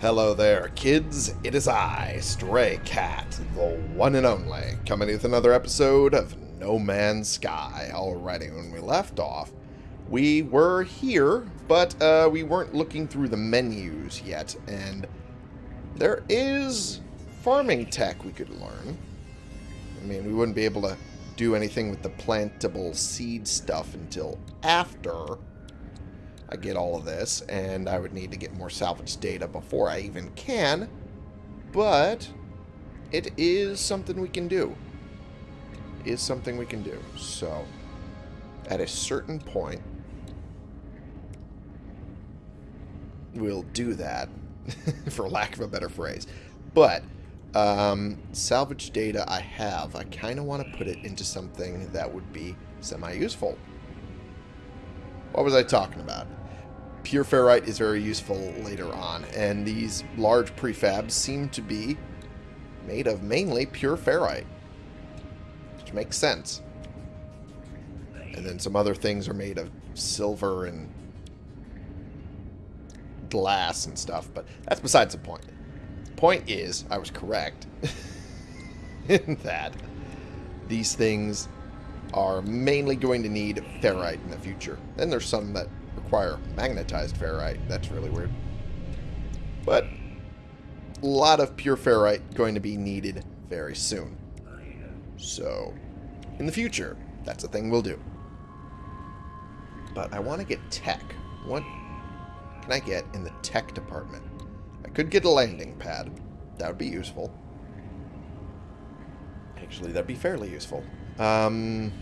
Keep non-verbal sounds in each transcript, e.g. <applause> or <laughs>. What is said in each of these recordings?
Hello there, kids. It is I, Stray Cat, the one and only, coming with another episode of No Man's Sky. Alrighty, when we left off, we were here, but uh, we weren't looking through the menus yet, and there is farming tech we could learn. I mean, we wouldn't be able to do anything with the plantable seed stuff until after I get all of this, and I would need to get more salvage data before I even can, but it is something we can do. It is something we can do. So, at a certain point, we'll do that, <laughs> for lack of a better phrase. But, um, salvage data I have, I kind of want to put it into something that would be semi-useful. What was I talking about? Pure ferrite is very useful later on, and these large prefabs seem to be made of mainly pure ferrite, which makes sense. And then some other things are made of silver and glass and stuff, but that's besides the point. Point is, I was correct <laughs> in that these things are mainly going to need ferrite in the future. Then there's some that require magnetized ferrite. That's really weird. But a lot of pure ferrite going to be needed very soon. So, in the future, that's a thing we'll do. But I want to get tech. What can I get in the tech department? I could get a landing pad. That would be useful. Actually, that'd be fairly useful. Um...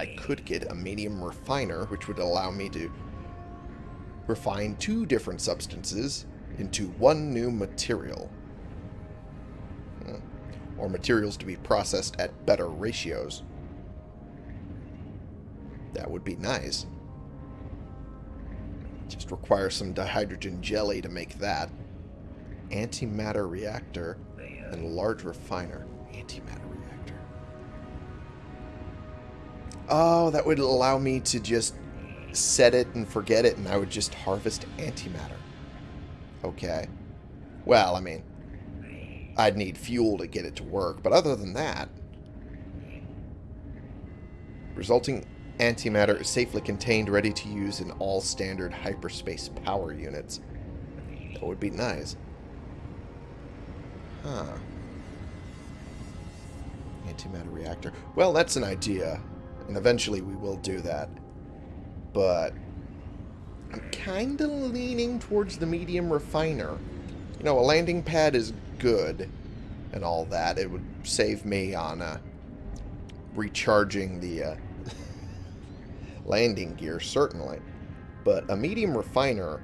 I could get a medium refiner, which would allow me to refine two different substances into one new material. Hmm. Or materials to be processed at better ratios. That would be nice. Just require some dihydrogen jelly to make that. Antimatter reactor and large refiner. Antimatter Oh, that would allow me to just set it and forget it, and I would just harvest antimatter. Okay. Well, I mean, I'd need fuel to get it to work, but other than that, resulting antimatter is safely contained, ready to use in all standard hyperspace power units. That would be nice. Huh. Antimatter reactor. Well, that's an idea. And eventually we will do that. But I'm kind of leaning towards the medium refiner. You know, a landing pad is good and all that. It would save me on uh, recharging the uh, <laughs> landing gear, certainly. But a medium refiner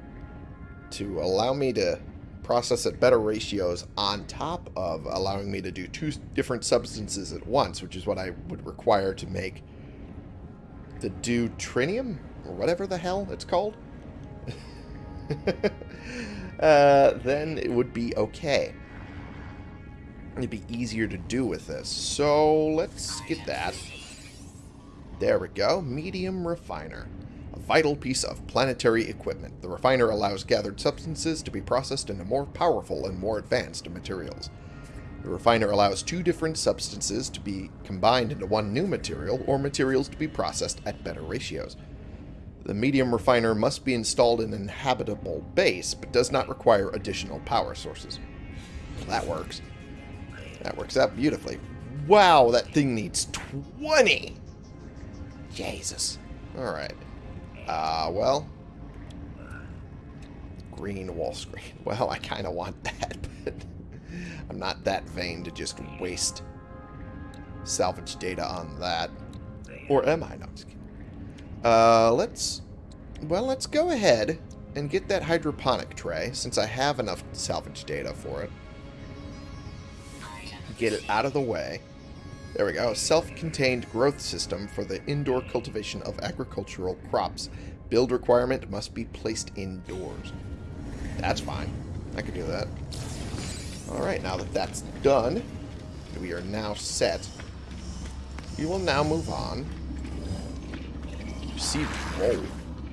to allow me to process at better ratios on top of allowing me to do two different substances at once, which is what I would require to make the deuterium, or whatever the hell it's called, <laughs> uh, then it would be okay. It'd be easier to do with this. So let's get that. There we go. Medium refiner. A vital piece of planetary equipment. The refiner allows gathered substances to be processed into more powerful and more advanced materials. The refiner allows two different substances to be combined into one new material, or materials to be processed at better ratios. The medium refiner must be installed in an habitable base, but does not require additional power sources. That works. That works out beautifully. Wow, that thing needs 20! Jesus. Alright. Uh, well. Green wall screen. <laughs> Well, I kind of want that, but I'm not that vain to just waste salvage data on that. Or am I? No, just kidding. Uh, let's... Well, let's go ahead and get that hydroponic tray, since I have enough salvage data for it. Get it out of the way. There we go. Self-contained growth system for the indoor cultivation of agricultural crops. Build requirement must be placed indoors. That's fine. I can do that. Alright, now that that's done, we are now set. We will now move on. Received, whoa.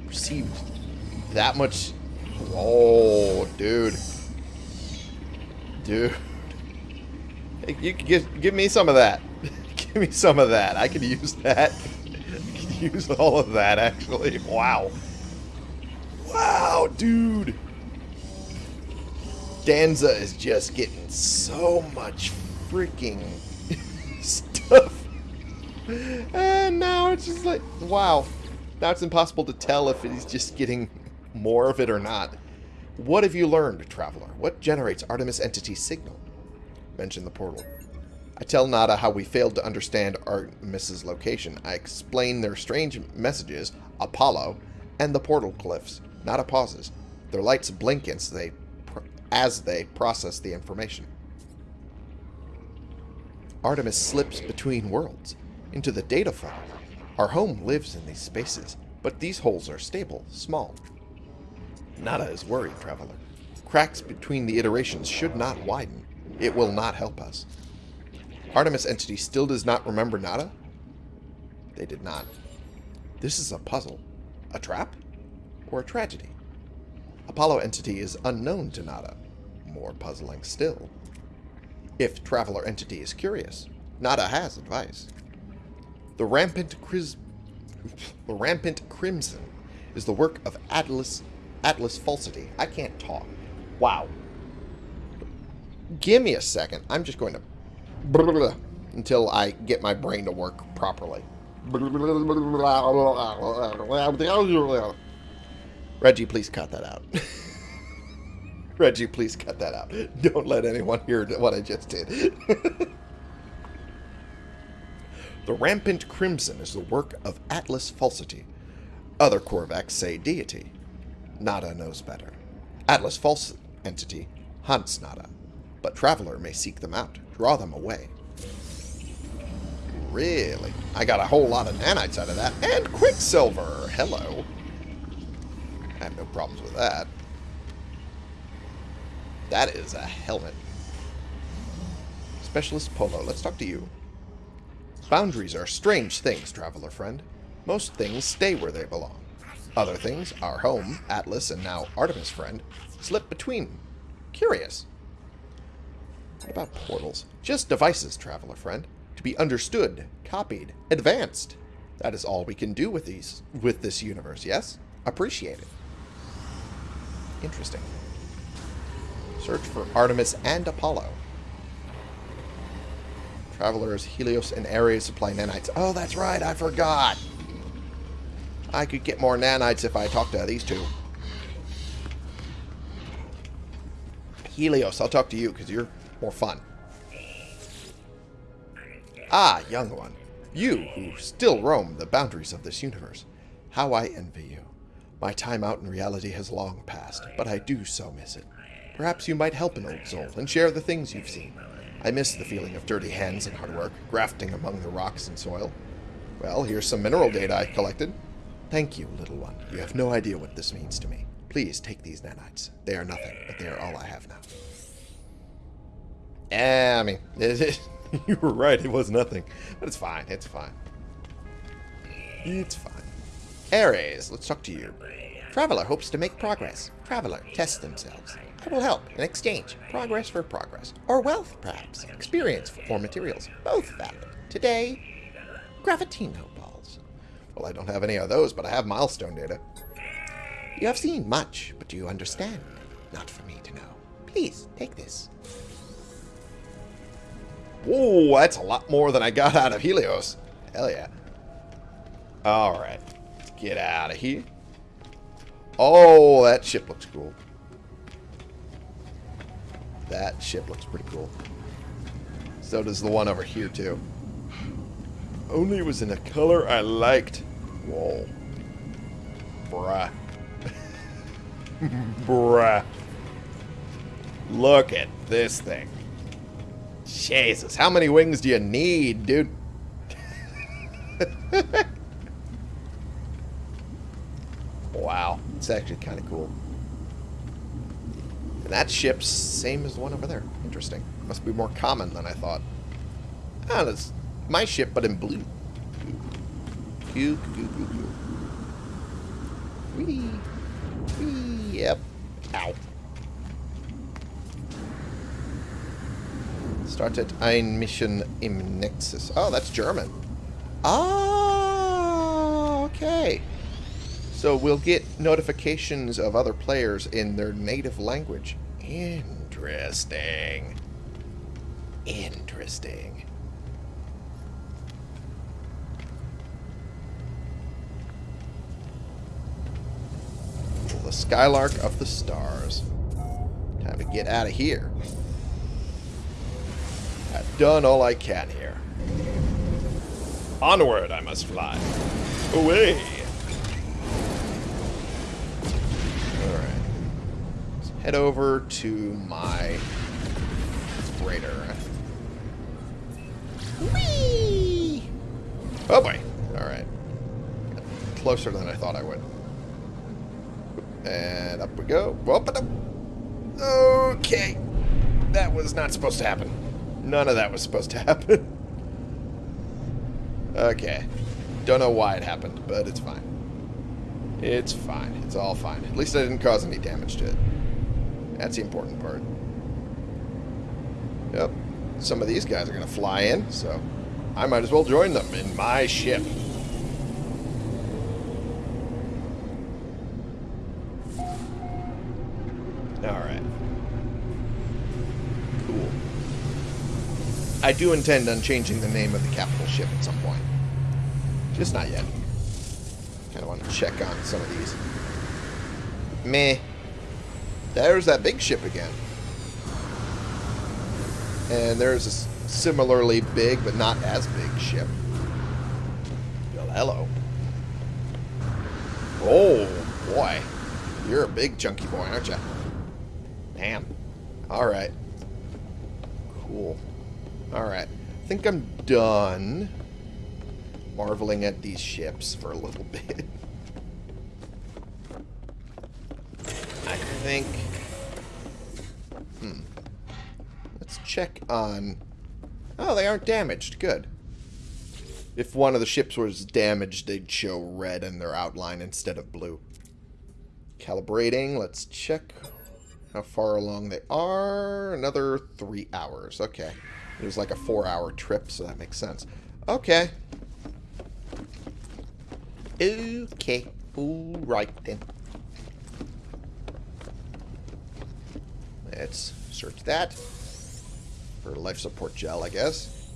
received that much... Oh, dude. Dude. Hey, you give, give me some of that. <laughs> give me some of that. I could use that. <laughs> I could use all of that, actually. Wow. Wow, dude. Danza is just getting so much freaking <laughs> stuff. And now it's just like, wow. Now it's impossible to tell if he's just getting more of it or not. What have you learned, Traveler? What generates Artemis Entity signal? Mention the portal. I tell Nada how we failed to understand Artemis's location. I explain their strange messages, Apollo, and the portal cliffs. Nada pauses. Their lights blink as they, as they process the information. Artemis slips between worlds, into the data file. Our home lives in these spaces, but these holes are stable, small. Nada is worried, Traveler. Cracks between the iterations should not widen. It will not help us. Artemis Entity still does not remember Nada? They did not. This is a puzzle. A trap? Or a tragedy? Apollo Entity is unknown to Nada. More puzzling still. If Traveler Entity is curious, Nada has advice. The Rampant Cris <laughs> the Rampant Crimson is the work of Atlas Atlas Falsity. I can't talk. Wow. Give me a second. I'm just going to <laughs> until I get my brain to work properly. <laughs> Reggie, please cut that out. <laughs> Reggie, please cut that out. Don't let anyone hear what I just did. <laughs> the Rampant Crimson is the work of Atlas Falsity. Other Korvax say deity. Nada knows better. Atlas False Entity hunts Nada, but Traveler may seek them out, draw them away. Really? I got a whole lot of nanites out of that. And Quicksilver! Hello. I have no problems with that. That is a helmet. Specialist Polo, let's talk to you. Boundaries are strange things, traveler friend. Most things stay where they belong. Other things, our home, Atlas, and now Artemis friend, slip between. Curious. What about portals? Just devices, traveler friend. To be understood, copied, advanced. That is all we can do with these with this universe, yes? Appreciate it. Interesting. Search for Artemis and Apollo. Travelers, Helios, and Ares supply nanites. Oh, that's right, I forgot. I could get more nanites if I talked to these two. Helios, I'll talk to you because you're more fun. Ah, young one. You who still roam the boundaries of this universe. How I envy you. My time out in reality has long passed, but I do so miss it. Perhaps you might help an old soul and share the things you've seen. I miss the feeling of dirty hands and hard work, grafting among the rocks and soil. Well, here's some mineral data I collected. Thank you, little one. You have no idea what this means to me. Please take these nanites. They are nothing, but they are all I have now. Yeah, I mean, <laughs> you were right. It was nothing. But it's fine. It's fine. It's fine. Ares, let's talk to you. Traveler hopes to make progress. Traveler tests themselves. I will help in exchange. Progress for progress. Or wealth, perhaps. Experience for materials. Both valid. Today, Gravitino balls. Well, I don't have any of those, but I have milestone data. You have seen much, but do you understand? Not for me to know. Please, take this. Whoa, that's a lot more than I got out of Helios. Hell yeah. Alright. Get out of here. Oh, that ship looks cool. That ship looks pretty cool. So does the one over here, too. Only it was in a color I liked. Whoa. Bruh. <laughs> Bruh. Look at this thing. Jesus, how many wings do you need, dude? <laughs> wow, it's actually kind of cool. That ship's same as the one over there. Interesting. Must be more common than I thought. Ah, that's my ship, but in blue. Coo, coo! Yep. Ow. Started ein Mission im Nexus. Oh, that's German. Ah, okay. So we'll get notifications of other players in their native language. Interesting. Interesting. The Skylark of the Stars. Time to get out of here. I've done all I can here. Onward I must fly. Away! Head over to my freighter. Whee! Oh boy. Alright. Closer than I thought I would. And up we go. Okay. That was not supposed to happen. None of that was supposed to <laughs> happen. okay. Don't know why it happened, but it's fine. It's fine. It's all fine. At least I didn't cause any damage to it. That's the important part. Yep. Some of these guys are going to fly in, so I might as well join them in my ship. Alright. Cool. I do intend on changing the name of the capital ship at some point. Just not yet. Kind of want to check on some of these. Meh. There's that big ship again. And there's a similarly big, but not as big ship. Well, hello. Oh, boy. You're a big chunky boy, aren't you? Damn. Alright. Cool. Alright. I think I'm done marveling at these ships for a little <laughs> bit. I think... Hmm. Let's check on... Oh, they aren't damaged. Good. If one of the ships was damaged, they'd show red in their outline instead of blue. Calibrating. Let's check how far along they are. Another three hours. Okay. It was like a four-hour trip, so that makes sense. Okay. Okay. Alright then. Let's search that. For life support gel, I guess.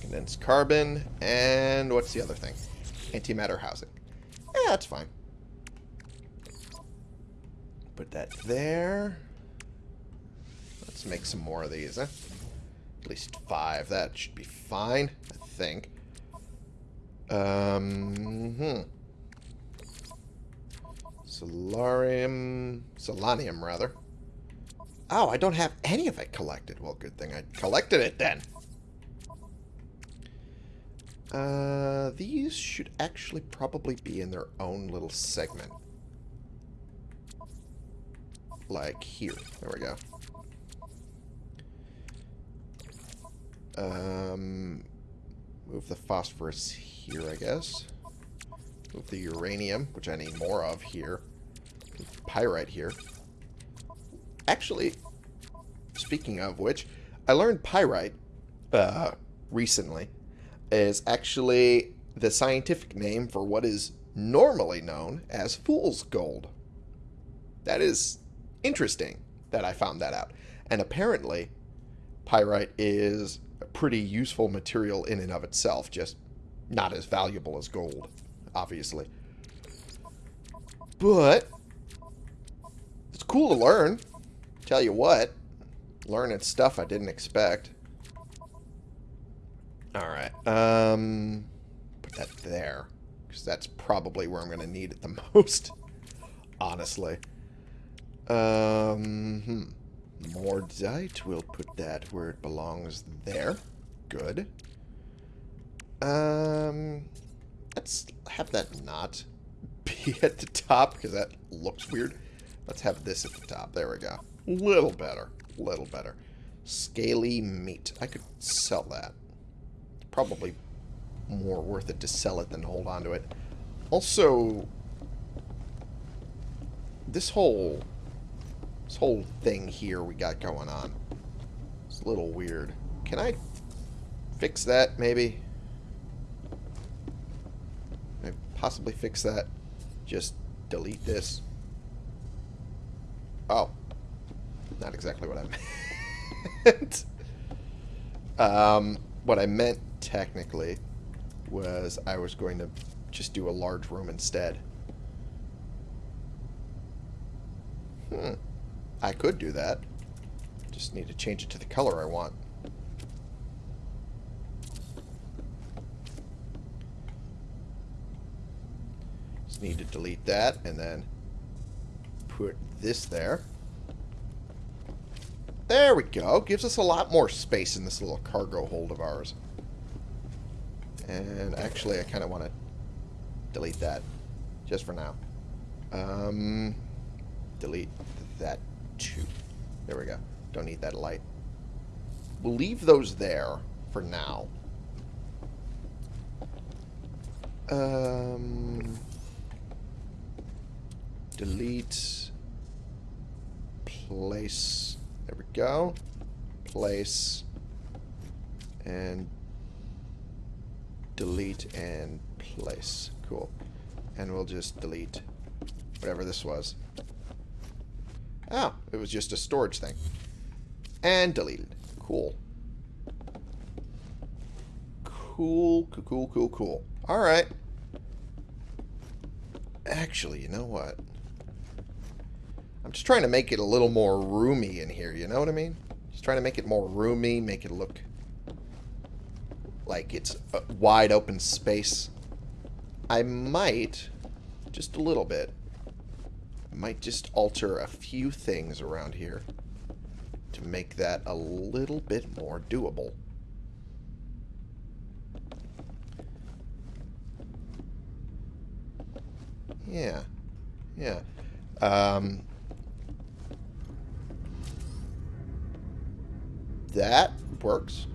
Condensed carbon. And what's the other thing? Antimatter housing. Yeah, that's fine. Put that there. Let's make some more of these, huh? At least five. That should be fine, I think. Um, hmm. Solarium... Solanium, rather. Oh, I don't have any of it collected. Well, good thing I collected it then. Uh, these should actually probably be in their own little segment. Like here. There we go. Um, move the phosphorus here, I guess. The uranium, which I need more of here. Pyrite here. Actually, speaking of which, I learned pyrite uh, recently is actually the scientific name for what is normally known as fool's gold. That is interesting that I found that out. And apparently, pyrite is a pretty useful material in and of itself, just not as valuable as gold, obviously. But, it's cool to learn. Tell you what, learning stuff I didn't expect. Alright, um, put that there. Because that's probably where I'm going to need it the <laughs> most, honestly. Um, hmm. Mordite, we'll put that where it belongs there. Good. Um, let's have that not be <laughs> at the top, because that looks weird. Let's have this at the top. There we go. Little better. Little better. Scaly meat. I could sell that. Probably more worth it to sell it than hold on to it. Also, this whole this whole thing here we got going on. It's a little weird. Can I fix that, maybe? Can I possibly fix that? Just delete this. Oh. Not exactly what I <laughs> meant. um, what I meant, technically, was I was going to just do a large room instead. Hmm. I could do that. Just need to change it to the color I want. Just need to delete that and then put this there. There we go. Gives us a lot more space in this little cargo hold of ours. And actually, I kind of want to delete that just for now. Um, delete that too. There we go. Don't need that light. We'll leave those there for now. Um, delete. Place. There we go. Place. And delete and place. Cool. And we'll just delete whatever this was. Oh, it was just a storage thing. And deleted. Cool. Cool, cool, cool, cool, cool. Alright. Actually, you know what? I'm just trying to make it a little more roomy in here, you know what I mean? Just trying to make it more roomy, make it look like it's a wide open space. I might, just a little bit, I might just alter a few things around here to make that a little bit more doable. Yeah. Yeah. Um, that works.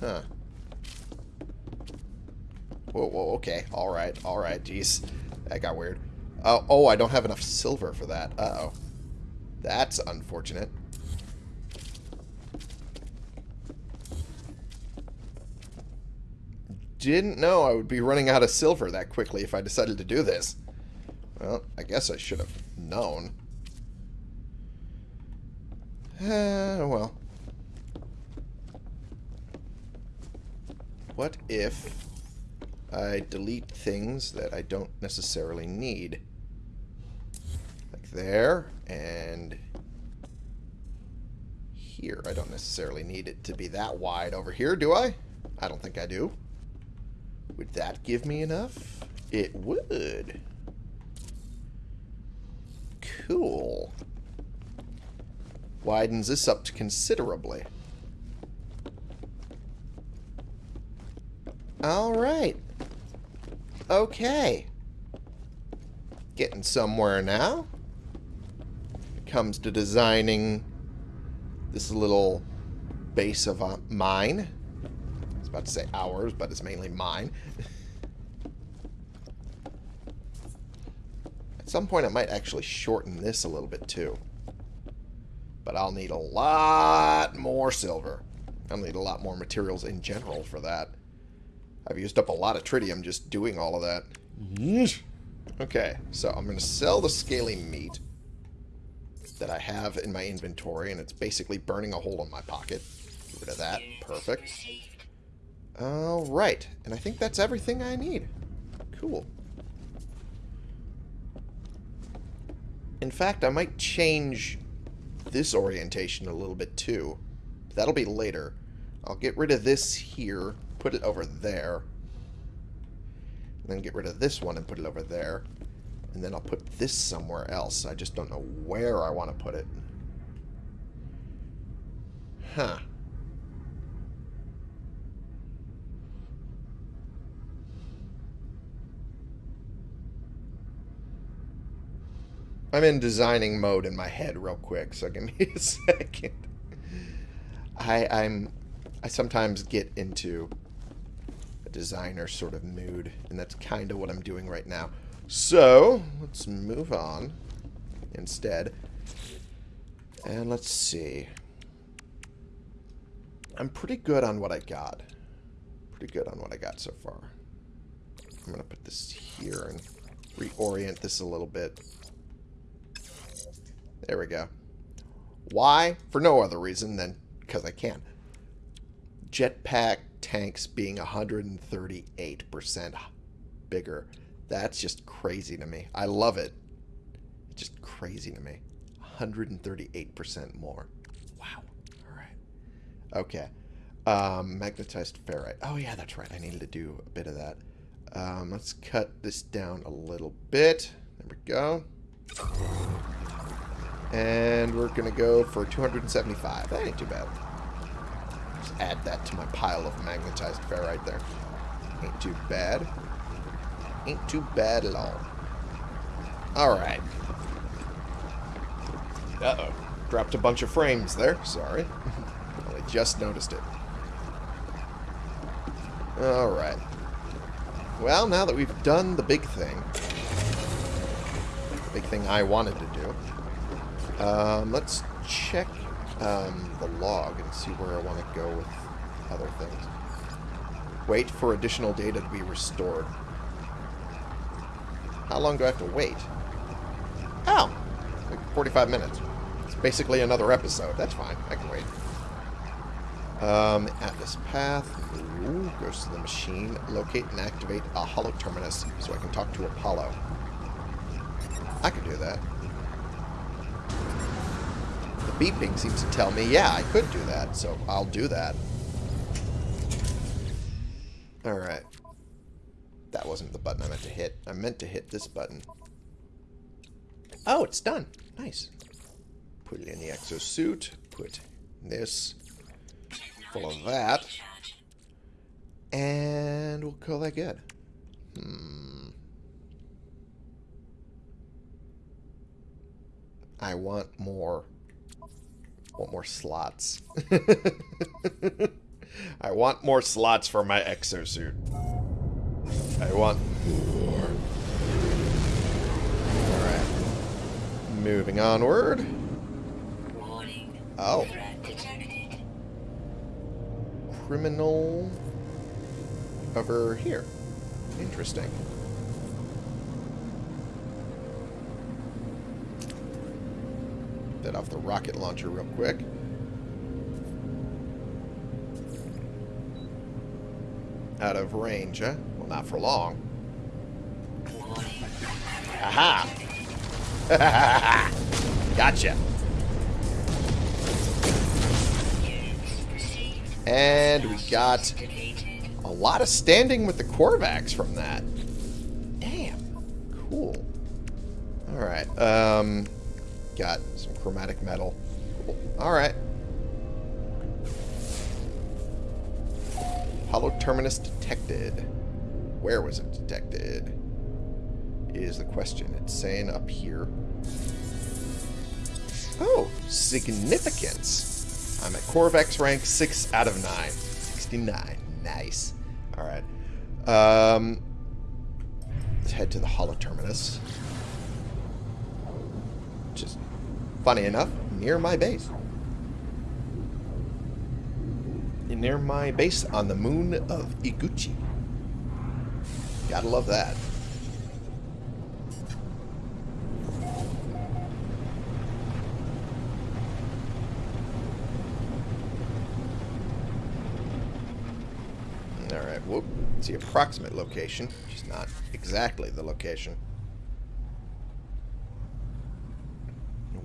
Huh. Whoa, whoa, okay. Alright, alright, jeez. That got weird. Oh, oh, I don't have enough silver for that. Uh-oh. That's unfortunate. Didn't know I would be running out of silver that quickly if I decided to do this. Well, I guess I should have known. Uh, well. What if I delete things that I don't necessarily need? Like there, and here. I don't necessarily need it to be that wide over here, do I? I don't think I do. Would that give me enough? It would. Cool. Widens this up considerably. Alright. Okay. Getting somewhere now. It comes to designing this little base of uh, mine. I was about to say ours, but it's mainly mine. <laughs> At some point I might actually shorten this a little bit too. But I'll need a lot more silver. I'll need a lot more materials in general for that. I've used up a lot of tritium just doing all of that. Okay, so I'm going to sell the scaly meat that I have in my inventory, and it's basically burning a hole in my pocket. Get rid of that. Perfect. Alright, and I think that's everything I need. Cool. In fact, I might change this orientation a little bit too. That'll be later. I'll get rid of this here put it over there. And then get rid of this one and put it over there. And then I'll put this somewhere else. I just don't know where I want to put it. Huh. I'm in designing mode in my head real quick, so give me <laughs> a second. I, I'm I sometimes get into a designer sort of mood, and that's kind of what I'm doing right now. So, let's move on instead. And let's see. I'm pretty good on what I got. Pretty good on what I got so far. I'm going to put this here and reorient this a little bit. There we go. Why? For no other reason than because I can. Jetpack tanks being 138% bigger. That's just crazy to me. I love it. It's just crazy to me. 138% more. Wow. All right. Okay. Um, magnetized ferrite. Oh, yeah, that's right. I needed to do a bit of that. Um, let's cut this down a little bit. There we go. And we're going to go for 275. That ain't too bad. Just add that to my pile of magnetized ferrite there. Ain't too bad. Ain't too bad at all. Alright. Uh-oh. Dropped a bunch of frames there. Sorry. <laughs> I just noticed it. Alright. Well, now that we've done the big thing, the big thing I wanted to do, um, let's check um, the log and see where I want to go with other things. Wait for additional data to be restored. How long do I have to wait? Oh, like 45 minutes. It's basically another episode. That's fine. I can wait. Um, Atlas Path. Ooh, goes to the machine. Locate and activate a holo terminus so I can talk to Apollo. I could do that. Beeping seems to tell me, yeah, I could do that, so I'll do that. Alright. That wasn't the button I meant to hit. I meant to hit this button. Oh, it's done. Nice. Put it in the exosuit. Put this full of that. And we'll call that good. Hmm. I want more. Want more slots. <laughs> I want more slots for my exosuit. I want more. Alright. Moving onward. Oh. Criminal over here. Interesting. That off the rocket launcher real quick. Out of range, huh? Well, not for long. Aha! <laughs> gotcha. And we got a lot of standing with the Korvax from that. Damn. Cool. Alright. Um, got chromatic metal. Alright. Holo terminus detected. Where was it detected? Is the question. It's saying up here. Oh, significance. I'm at Korvax rank 6 out of 9. 69. Nice. Alright. Um, let's head to the Holo Terminus. Which is, funny enough, near my base. Near my base on the moon of Iguchi. Gotta love that. Alright, whoop. It's the approximate location, is not exactly the location.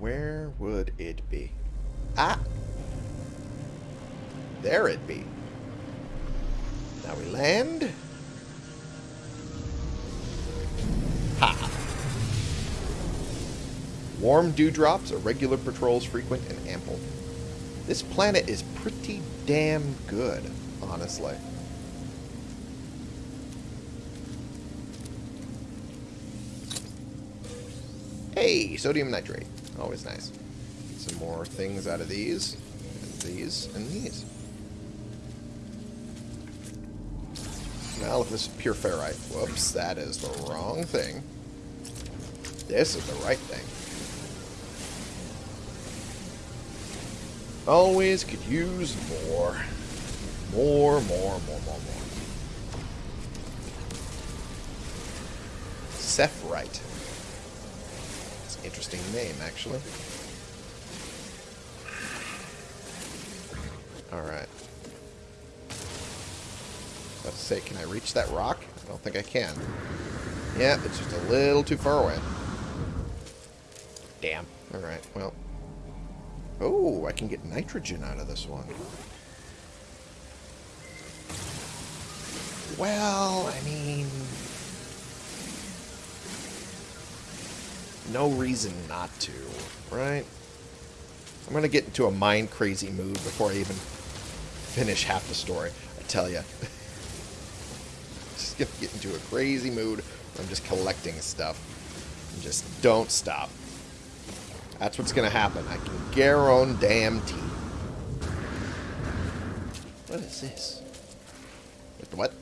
Where would it be? Ah! There it be. Now we land. Ha! Warm dewdrops, irregular patrols frequent and ample. This planet is pretty damn good, honestly. Hey, sodium nitrate. Always nice. Some more things out of these. And these and these. Now, if this is pure ferrite. Whoops, that is the wrong thing. This is the right thing. Always could use more. More, more, more, more, more. Sephrite. Interesting name, actually. Alright. Let's say, can I reach that rock? I don't think I can. Yeah, it's just a little too far away. Damn. Alright, well. Oh, I can get nitrogen out of this one. Well, I mean... No reason not to, right? I'm going to get into a mind-crazy mood before I even finish half the story. I tell you. <laughs> just going to get into a crazy mood I'm just collecting stuff. And just don't stop. That's what's going to happen. I can guarantee. What is this? What?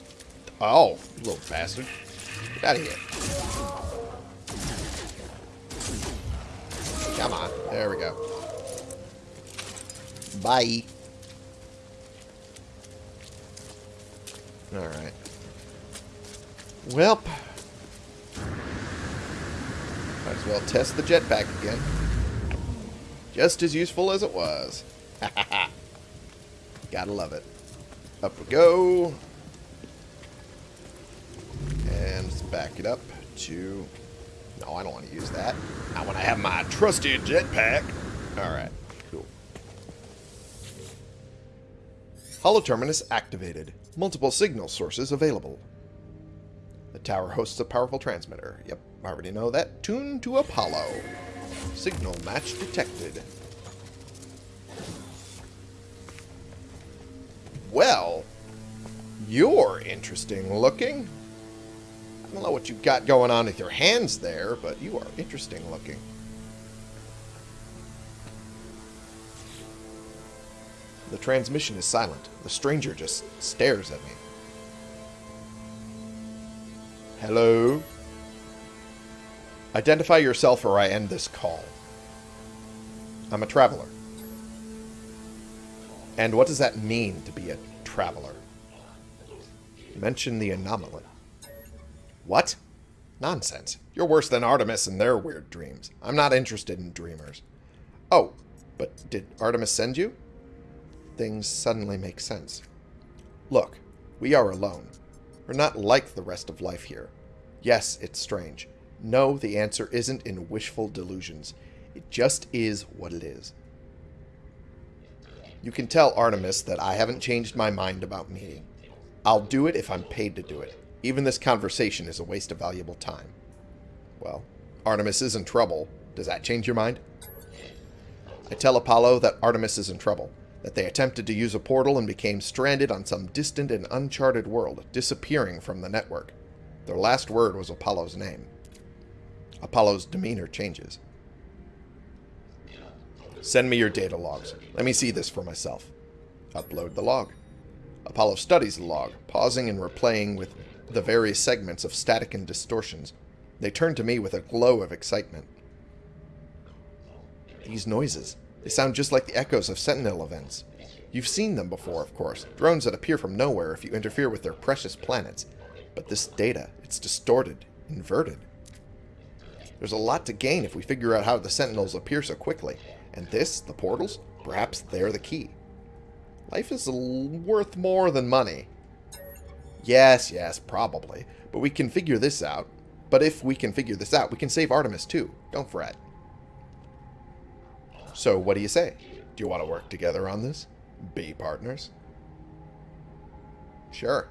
Oh, you little bastard. Get out of here. There we go. Bye. Alright. Welp. Might as well test the jetpack again. Just as useful as it was. <laughs> Gotta love it. Up we go. And back it up to... No, I don't want to use that. Not when I have my trusted jetpack. Alright, cool. Holo Terminus activated. Multiple signal sources available. The tower hosts a powerful transmitter. Yep, I already know that. Tuned to Apollo. Signal match detected. Well, you're interesting looking. I don't know what you've got going on with your hands there, but you are interesting looking. The transmission is silent. The stranger just stares at me. Hello? Identify yourself or I end this call. I'm a traveler. And what does that mean to be a traveler? Mention the anomaly. What? Nonsense. You're worse than Artemis and their weird dreams. I'm not interested in dreamers. Oh, but did Artemis send you? Things suddenly make sense. Look, we are alone. We're not like the rest of life here. Yes, it's strange. No, the answer isn't in wishful delusions. It just is what it is. You can tell Artemis that I haven't changed my mind about meeting. I'll do it if I'm paid to do it. Even this conversation is a waste of valuable time. Well, Artemis is in trouble. Does that change your mind? I tell Apollo that Artemis is in trouble, that they attempted to use a portal and became stranded on some distant and uncharted world, disappearing from the network. Their last word was Apollo's name. Apollo's demeanor changes. Send me your data logs. Let me see this for myself. Upload the log. Apollo studies the log, pausing and replaying with the various segments of static and distortions. They turn to me with a glow of excitement. These noises. They sound just like the echoes of Sentinel events. You've seen them before, of course. Drones that appear from nowhere if you interfere with their precious planets. But this data, it's distorted, inverted. There's a lot to gain if we figure out how the Sentinels appear so quickly. And this, the portals, perhaps they're the key. Life is worth more than money. Yes, yes, probably. But we can figure this out. But if we can figure this out, we can save Artemis too. Don't fret. So what do you say? Do you want to work together on this? Be partners? Sure.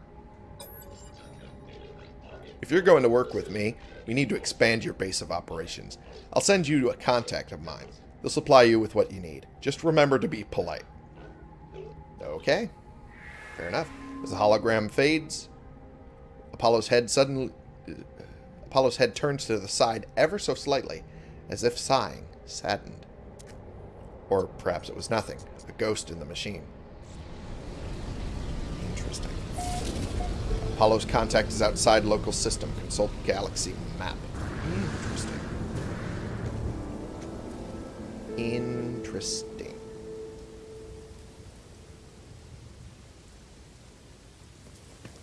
If you're going to work with me, we need to expand your base of operations. I'll send you a contact of mine. They'll supply you with what you need. Just remember to be polite. Okay. Fair enough. As the hologram fades, Apollo's head suddenly... Apollo's head turns to the side ever so slightly, as if sighing, saddened. Or perhaps it was nothing, a ghost in the machine. Interesting. Apollo's contact is outside local system. Consult galaxy map. Interesting. Interesting.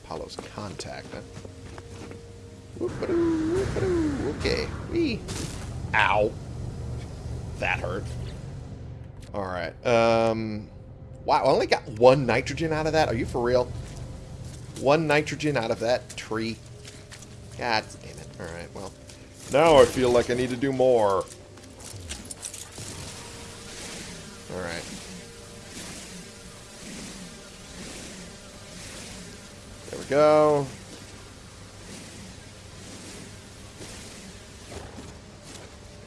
Apollo's contact, huh? Okay. Wee. Ow. That hurt. Alright. Um, wow, I only got one nitrogen out of that? Are you for real? One nitrogen out of that tree? God damn it. Alright, well. Now I feel like I need to do more. Alright. Go.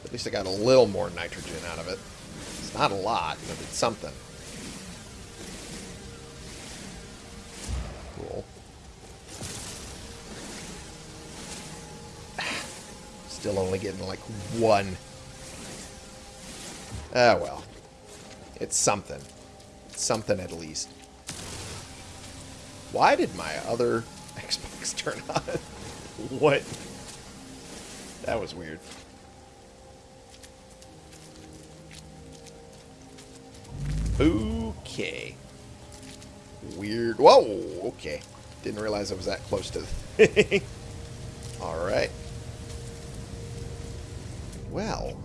At least I got a little more nitrogen out of it. It's not a lot, but it's something. Cool. <sighs> Still only getting like one. Ah, well. It's something. It's something at least. Why did my other <laughs> Xbox turn on? what? That was weird. Okay. Weird. Whoa, okay. Didn't realize I was that close to the thing. <laughs> Alright. Well.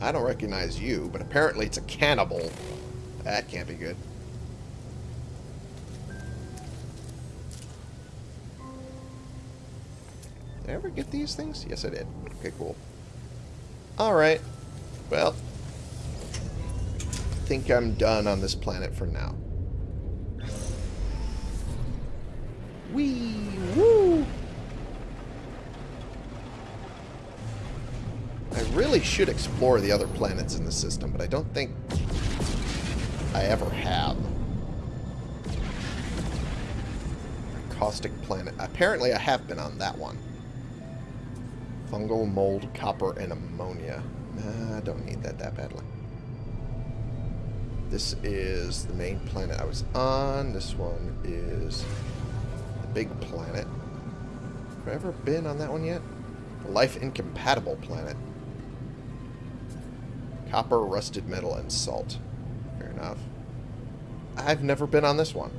I don't recognize you, but apparently it's a cannibal. That can't be good. I ever get these things? Yes, I did. Okay, cool. Alright. Well, I think I'm done on this planet for now. Wee woo! I really should explore the other planets in the system, but I don't think I ever have. Caustic planet. Apparently I have been on that one. Fungal, mold, copper, and ammonia. Nah, I don't need that that badly. This is the main planet I was on. This one is the big planet. Have I ever been on that one yet? Life incompatible planet. Copper, rusted metal, and salt. Fair enough. I've never been on this one.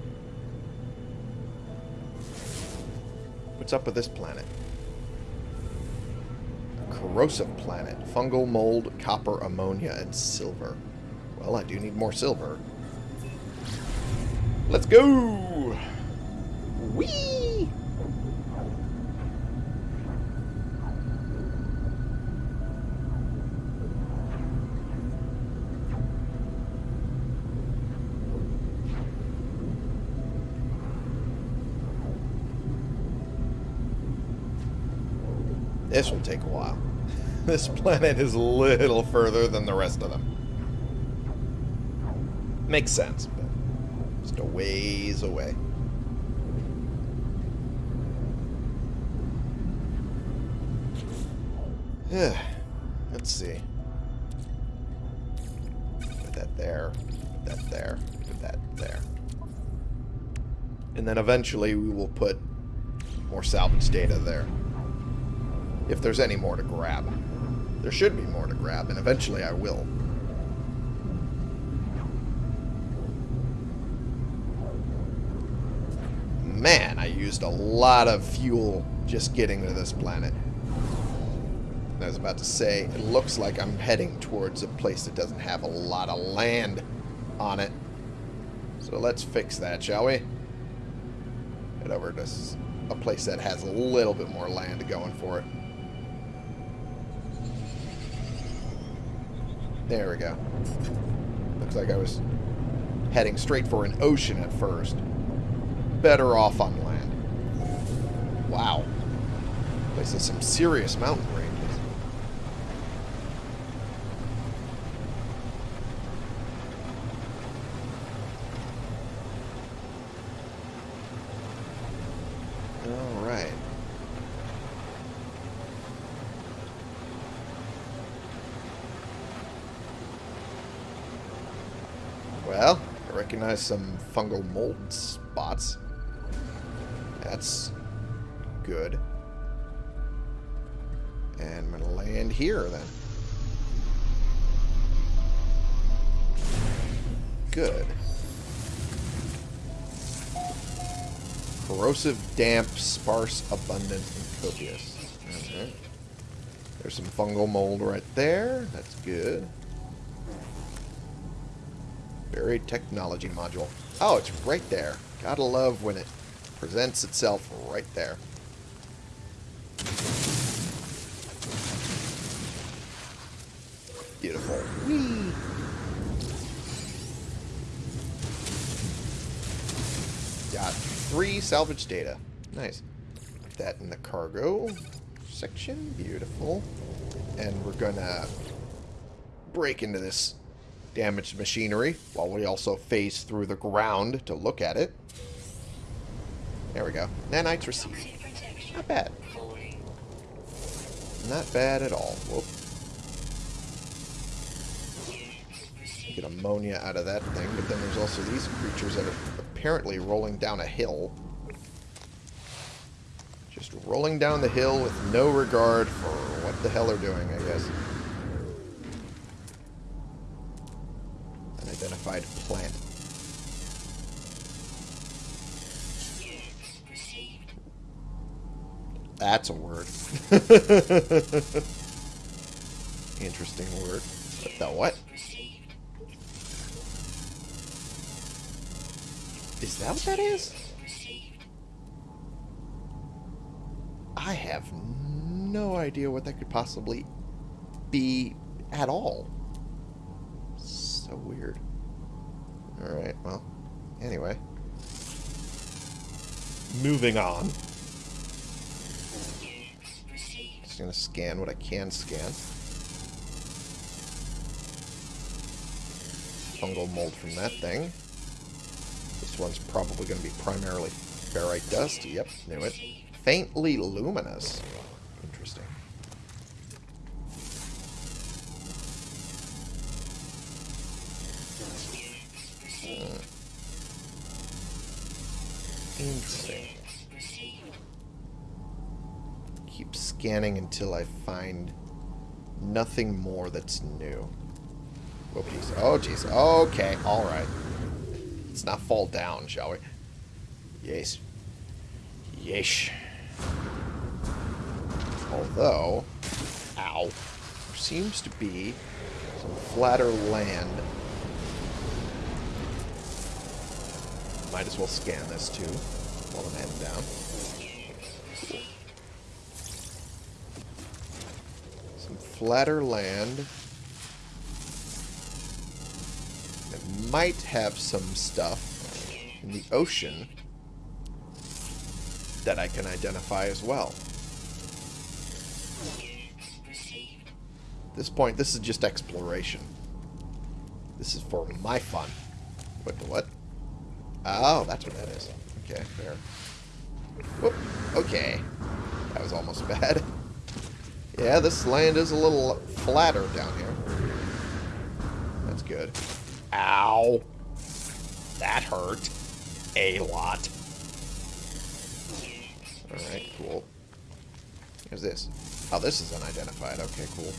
What's up with this planet? Corrosive planet. Fungal, mold, copper, ammonia, and silver. Well, I do need more silver. Let's go! This will take a while. <laughs> This planet is a little further than the rest of them. Makes sense, but just a ways away. <sighs> Let's see. Put that there. Put that there. Put that there. And then eventually we will put more salvage data there. If there's any more to grab. There should be more to grab, and eventually I will. man, I used a lot of fuel just getting to this planet. I was about to say, it looks like I'm heading towards a place that doesn't have a lot of land on it. So let's fix that, shall we? Head over to a place that has a little bit more land going for it. There we go. Looks like I was heading straight for an ocean at first better off on land. Wow. This is some serious mountain ranges. some fungal mold spots. That's good. And I'm going to land here then. Good. Corrosive, damp, sparse, abundant, and copious. Okay. There's some fungal mold right there. That's good. Buried technology module. Oh, it's right there. Gotta love when it presents itself right there. Beautiful. Whee! Got three salvage data. Nice. Put that in the cargo section. Beautiful. And we're gonna break into this damaged machinery while we also phase through the ground to look at it. There we go. Nanites received. Not bad. Not bad at all. Whoop. Get ammonia out of that thing, but then there's also these creatures that are apparently rolling down a hill. Just rolling down the hill with no regard for what the hell they're doing, I guess. That's a word. <laughs> Interesting word. The what? Is that what that is? I have no idea what that could possibly be at all. So weird. Alright, well, anyway. Moving on. Just gonna scan what I can scan. Fungal mold from that thing. This one's probably going to be primarily ferrite dust. Yep, knew it. Faintly luminous. Interesting. Hmm. Interesting. Keep scanning until I find nothing more that's new. Oh, jeez. Oh, jeez. Okay. All right. Let's not fall down, shall we? Yes. Yesh. Although, ow, there seems to be some flatter land. Might as well scan this too while I'm heading down. Flatter land. It might have some stuff in the ocean that I can identify as well. At this point, this is just exploration. This is for my fun. What what? Oh, that's what that is. Okay, fair. Whoop. Okay. That was almost <laughs> bad. Yeah, this land is a little flatter down here. That's good. Ow. That hurt. A lot. Alright, cool. Here's this. Oh, this is unidentified. Okay, cool.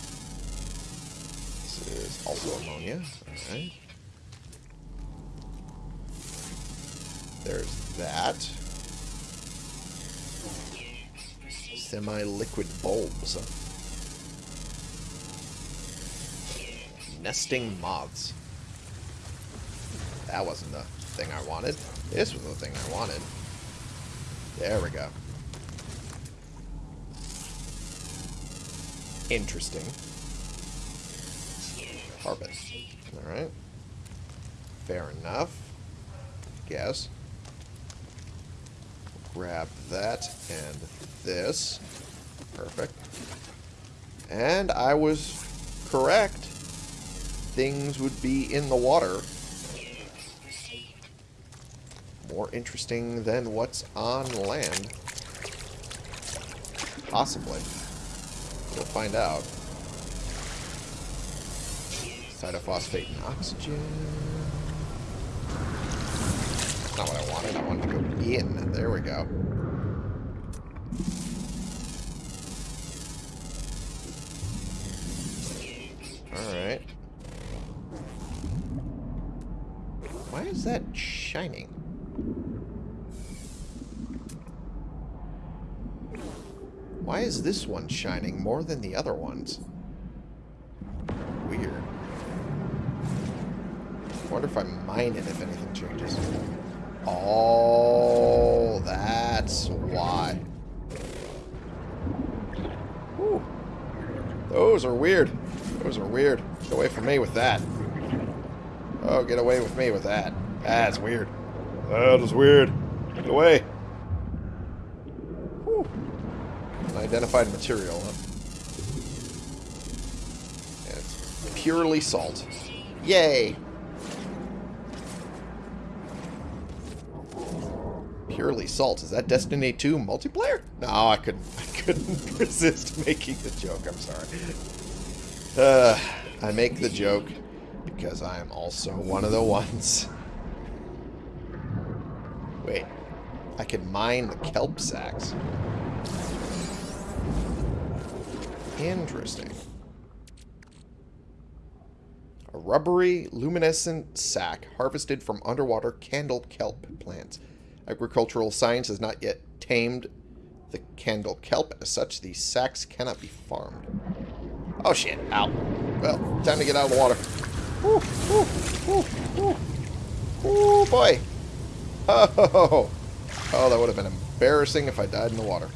This is also ammonia. Alright. There's that. Semi-liquid bulbs. Nesting moths. That wasn't the thing I wanted. This was the thing I wanted. There we go. Interesting. Carbon. Alright. Fair enough. Guess. Grab that and this. Perfect. And I was correct. Things would be in the water. More interesting than what's on land. Possibly. We'll find out. Cytophosphate and oxygen. Not what I wanted. I wanted to go in. There we go. That shining? Why is this one shining more than the other ones? Weird. I wonder if I mine it if anything changes. Oh, that's why. Those are weird. Those are weird. Get away from me with that. Oh, get away with me with that. That's weird. That is weird. Get away. Whew. Unidentified material, huh? It's purely salt. Yay! Purely salt. Is that Destiny 2 multiplayer? No, I couldn't. <laughs> I couldn't <laughs> resist making the joke. I'm sorry. Uh, I make the joke because I am also one of the ones. <laughs> Wait. I can mine the kelp sacks. Interesting. A rubbery, luminescent sack harvested from underwater candle kelp plants. Agricultural science has not yet tamed the candle kelp. As such, these sacks cannot be farmed. Oh shit, out. Well, time to get out of the water. Ooh, ooh, ooh, ooh. Ooh, boy. Oh, oh, that would have been embarrassing if I died in the water.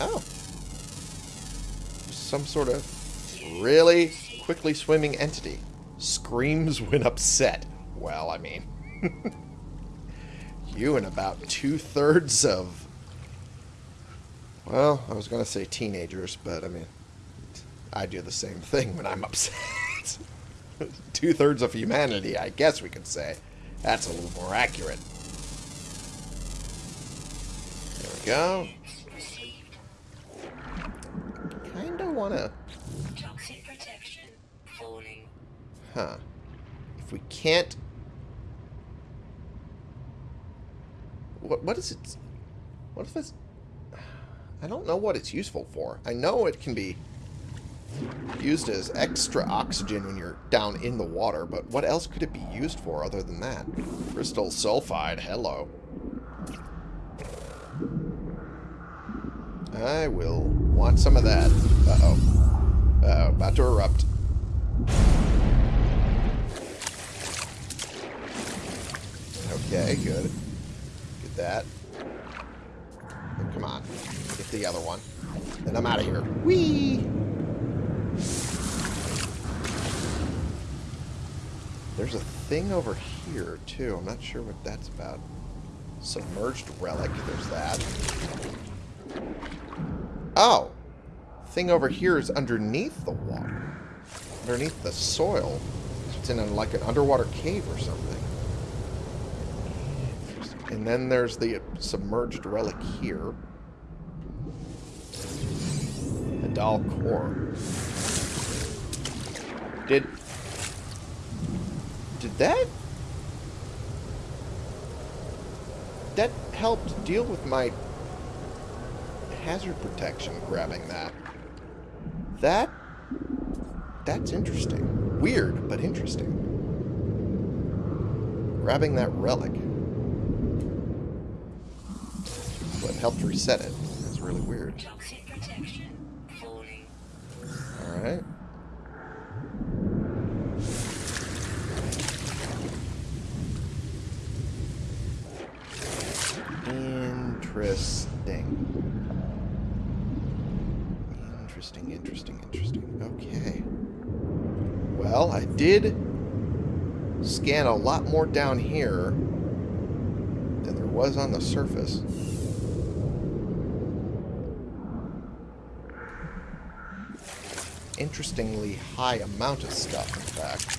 Oh. Some sort of really quickly swimming entity. Screams when upset. Well, I mean... <laughs> you and about two-thirds of... Well, I was going to say teenagers, but I mean... I do the same thing when I'm upset. <laughs> two-thirds of humanity, I guess we could say. That's a little more accurate. There we go. Kinda wanna... Toxic protection falling. Huh. If we can't... What, what is it... What if it's... I don't know what it's useful for. I know it can be used as extra oxygen when you're down in the water, but what else could it be used for other than that? Crystal sulfide, hello. I will want some of that. Uh-oh. Uh-oh, about to erupt. Okay, good. Get that. Come on. Get the other one. Then I'm out of here. Whee! There's a thing over here, too. I'm not sure what that's about. Submerged relic. There's that. Oh! Thing over here is underneath the water. Underneath the soil. It's in a, like an underwater cave or something. And then there's the submerged relic here. Doll core. Did... Did that... That helped deal with my hazard protection grabbing that. That... That's interesting. Weird, but interesting. Grabbing that relic. What helped reset it. That's really weird. Toxic protection falling. Alright. Interesting. Interesting, interesting, interesting. Okay. Well, I did scan a lot more down here than there was on the surface. Interestingly high amount of stuff, in fact.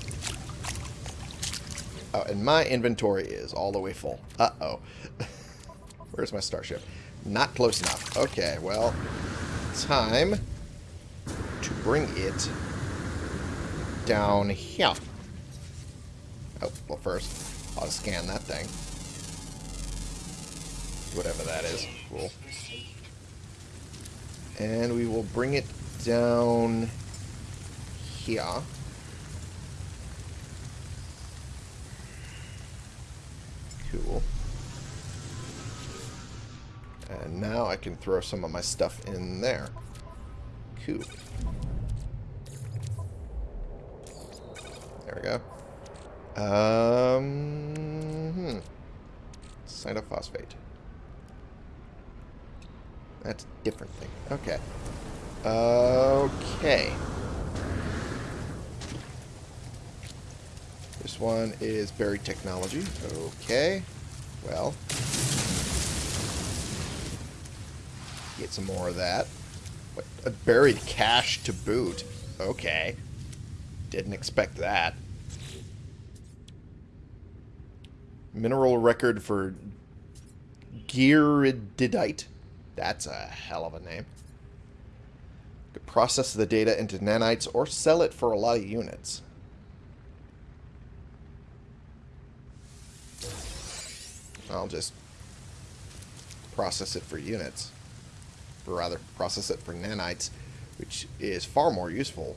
Oh, and my inventory is all the way full. Uh-oh. <laughs> Where's my starship? Not close enough. Okay, well, time to bring it down here. Oh, well first, I'll scan that thing. Whatever that is. Cool. And we will bring it down here. Cool. And now I can throw some of my stuff in there. Cool. There we go. Um, hmm. Cytophosphate. That's a different thing. Okay. Okay. This one is buried technology. Okay. Well. Get some more of that. What, a buried cache to boot. Okay. Didn't expect that. Mineral record for Gyridite. That's a hell of a name. Could process the data into nanites or sell it for a lot of units. I'll just process it for units. Or rather, process it for nanites, which is far more useful.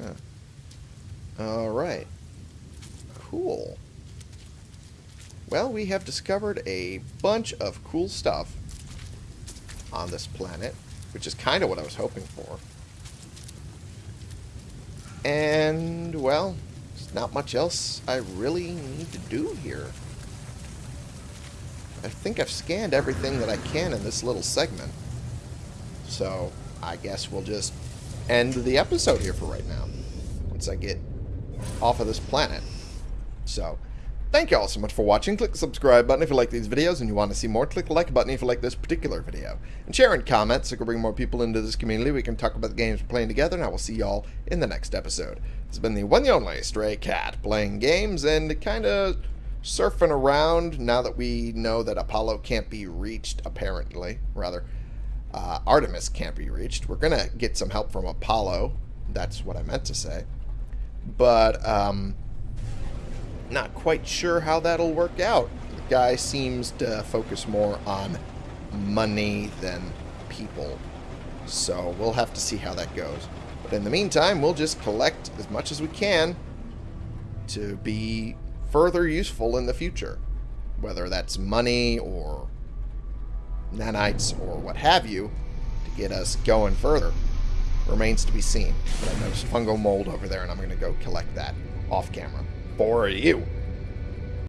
Huh. Alright. Cool. Well, we have discovered a bunch of cool stuff on this planet, which is kind of what I was hoping for. And, well, there's not much else I really need to do here. I think I've scanned everything that I can in this little segment. So, I guess we'll just end the episode here for right now. Once I get off of this planet. So, thank you all so much for watching. Click the subscribe button if you like these videos and you want to see more. Click the like button if you like this particular video. And share and comment so we can bring more people into this community. We can talk about the games we're playing together, and I will see y'all in the next episode. This has been the one and only Stray Cat, playing games and kind of surfing around now that we know that Apollo can't be reached, apparently. Rather, uh, Artemis can't be reached. We're going to get some help from Apollo. That's what I meant to say. But, um, not quite sure how that'll work out. The guy seems to focus more on money than people. So we'll have to see how that goes. But in the meantime, we'll just collect as much as we can to be further useful in the future. Whether that's money or nanites or what have you to get us going further remains to be seen. But fungal mold over there and I'm going to go collect that off camera for you.